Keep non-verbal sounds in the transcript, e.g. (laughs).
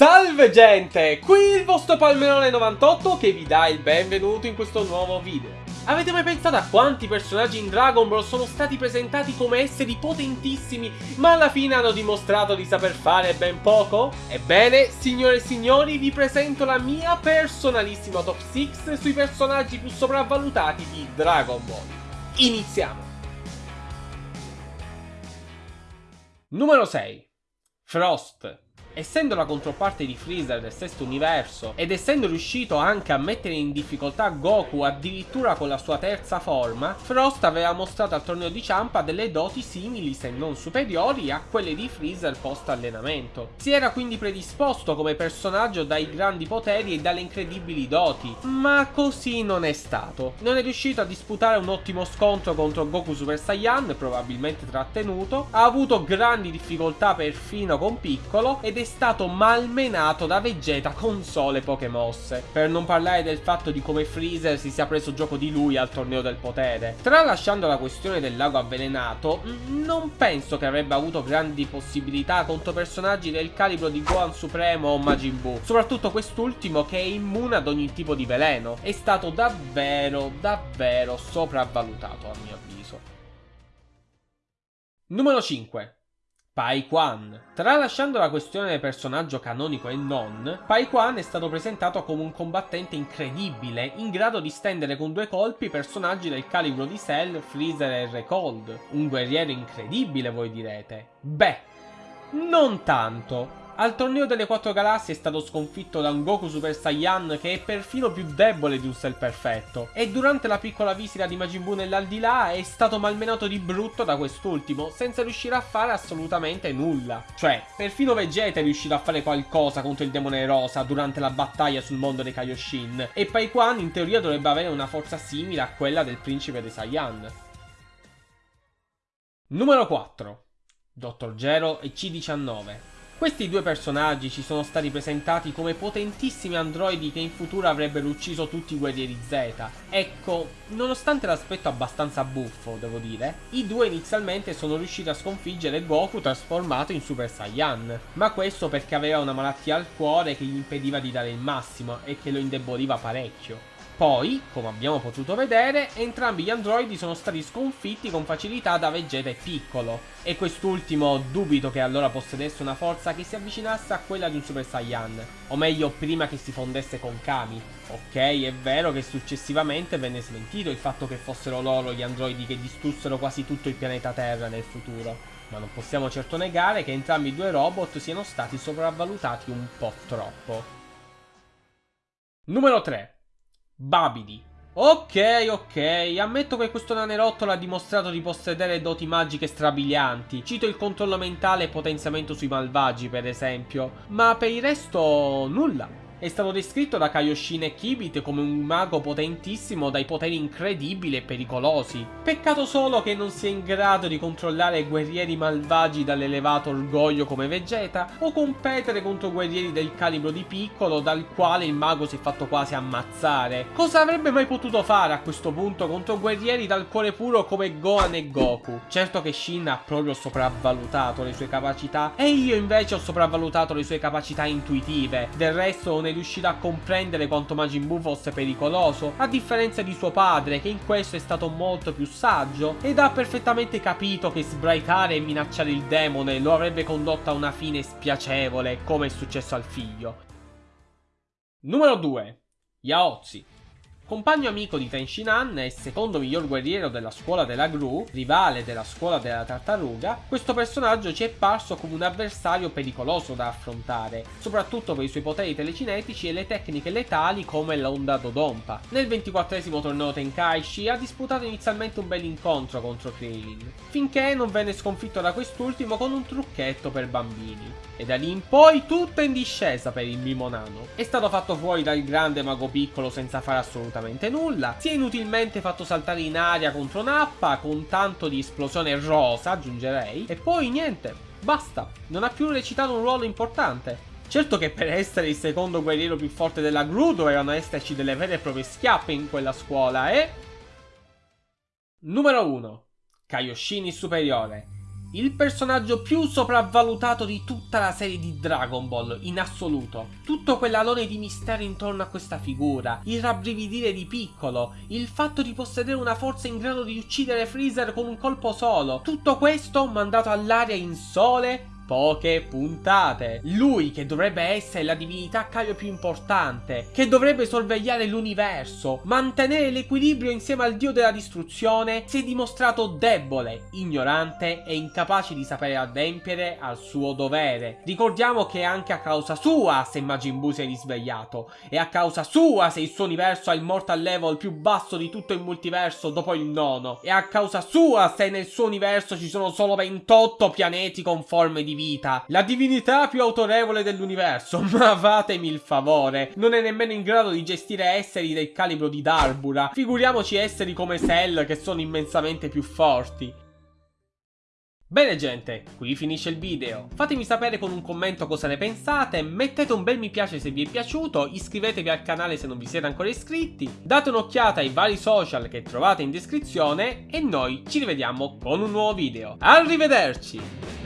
Salve gente, qui il vostro Palmerone 98 che vi dà il benvenuto in questo nuovo video. Avete mai pensato a quanti personaggi in Dragon Ball sono stati presentati come esseri potentissimi ma alla fine hanno dimostrato di saper fare ben poco? Ebbene, signore e signori, vi presento la mia personalissima top 6 sui personaggi più sopravvalutati di Dragon Ball. Iniziamo! Numero 6 Frost Essendo la controparte di Freezer del sesto universo ed essendo riuscito anche a mettere in difficoltà Goku addirittura con la sua terza forma, Frost aveva mostrato al torneo di Champa delle doti simili se non superiori a quelle di Freezer post allenamento. Si era quindi predisposto come personaggio dai grandi poteri e dalle incredibili doti, ma così non è stato. Non è riuscito a disputare un ottimo scontro contro Goku Super Saiyan, probabilmente trattenuto, ha avuto grandi difficoltà perfino con Piccolo ed è stato malmenato da Vegeta con sole poche mosse. Per non parlare del fatto di come Freezer si sia preso gioco di lui al torneo del potere. Tralasciando la questione del lago avvelenato, non penso che avrebbe avuto grandi possibilità contro personaggi del calibro di Gohan Supremo o Majin Buu. Soprattutto quest'ultimo che è immune ad ogni tipo di veleno. È stato davvero, davvero sopravvalutato a mio avviso. Numero 5 Pai Quan. Tralasciando la questione del personaggio canonico e non, Pai Quan è stato presentato come un combattente incredibile, in grado di stendere con due colpi personaggi del calibro di Cell, Freezer e Recold. Un guerriero incredibile, voi direte. Beh, non tanto. Al torneo delle quattro galassie è stato sconfitto da un Goku Super Saiyan che è perfino più debole di un Cell perfetto. E durante la piccola visita di Majin Buu nell'aldilà è stato malmenato di brutto da quest'ultimo, senza riuscire a fare assolutamente nulla. Cioè, perfino Vegeta è riuscito a fare qualcosa contro il demone rosa durante la battaglia sul mondo dei Kaioshin. E Pai Quan in teoria dovrebbe avere una forza simile a quella del principe dei Saiyan. Numero 4 Dr. Gero e C19 questi due personaggi ci sono stati presentati come potentissimi androidi che in futuro avrebbero ucciso tutti i guerrieri Z. Ecco, nonostante l'aspetto abbastanza buffo, devo dire, i due inizialmente sono riusciti a sconfiggere Goku trasformato in Super Saiyan. Ma questo perché aveva una malattia al cuore che gli impediva di dare il massimo e che lo indeboliva parecchio. Poi, come abbiamo potuto vedere, entrambi gli androidi sono stati sconfitti con facilità da Vegeta e Piccolo, e quest'ultimo dubito che allora possedesse una forza che si avvicinasse a quella di un Super Saiyan, o meglio prima che si fondesse con Kami. Ok, è vero che successivamente venne smentito il fatto che fossero loro gli androidi che distrussero quasi tutto il pianeta Terra nel futuro, ma non possiamo certo negare che entrambi i due robot siano stati sopravvalutati un po' troppo. Numero 3 Babidi. Ok, ok, ammetto che questo nanerotto ha dimostrato di possedere doti magiche strabilianti. Cito il controllo mentale e potenziamento sui malvagi, per esempio. Ma per il resto, nulla. È stato descritto da Kaioshin e Kibit come un mago potentissimo dai poteri incredibili e pericolosi. Peccato solo che non sia in grado di controllare guerrieri malvagi dall'elevato orgoglio come Vegeta o competere contro guerrieri del calibro di Piccolo dal quale il mago si è fatto quasi ammazzare. Cosa avrebbe mai potuto fare a questo punto contro guerrieri dal cuore puro come Gohan e Goku? Certo che Shin ha proprio sopravvalutato le sue capacità e io invece ho sopravvalutato le sue capacità intuitive. Del resto non è riuscito a comprendere quanto Majin Buu fosse pericoloso, a differenza di suo padre che in questo è stato molto più saggio ed ha perfettamente capito che sbraitare e minacciare il demone lo avrebbe condotto a una fine spiacevole come è successo al figlio. Numero 2. Yaozi Compagno amico di Tenshinhan e secondo miglior guerriero della scuola della Gru, rivale della scuola della tartaruga, questo personaggio ci è parso come un avversario pericoloso da affrontare, soprattutto per i suoi poteri telecinetici e le tecniche letali come l'onda Dodonpa. Nel 24esimo torneo Tenkaichi ha disputato inizialmente un bel incontro contro Krillin, finché non venne sconfitto da quest'ultimo con un trucchetto per bambini. E da lì in poi tutto in discesa per il Mimo Nano. È stato fatto fuori dal grande mago piccolo senza fare assolutamente nulla. Si è inutilmente fatto saltare in aria contro Nappa con tanto di esplosione rosa, aggiungerei. E poi niente, basta. Non ha più recitato un ruolo importante. Certo che per essere il secondo guerriero più forte della Gru dovevano esserci delle vere e proprie schiappe in quella scuola e... Numero 1. Kaioshin superiore. Il personaggio più sopravvalutato di tutta la serie di Dragon Ball, in assoluto. Tutto quell'alone di mistero intorno a questa figura, il rabbrividire di piccolo, il fatto di possedere una forza in grado di uccidere Freezer con un colpo solo, tutto questo mandato all'aria in sole poche puntate. Lui che dovrebbe essere la divinità Caio più importante, che dovrebbe sorvegliare l'universo, mantenere l'equilibrio insieme al dio della distruzione, si è dimostrato debole, ignorante e incapace di sapere adempiere al suo dovere. Ricordiamo che è anche a causa sua se Majin Buu si è risvegliato, e a causa sua se il suo universo ha il mortal level più basso di tutto il multiverso dopo il nono, e a causa sua se nel suo universo ci sono solo 28 pianeti con forme di vita, la divinità più autorevole dell'universo, (laughs) ma fatemi il favore, non è nemmeno in grado di gestire esseri del calibro di Darbura, figuriamoci esseri come Cell che sono immensamente più forti. Bene gente, qui finisce il video. Fatemi sapere con un commento cosa ne pensate, mettete un bel mi piace se vi è piaciuto, iscrivetevi al canale se non vi siete ancora iscritti, date un'occhiata ai vari social che trovate in descrizione e noi ci rivediamo con un nuovo video. Arrivederci!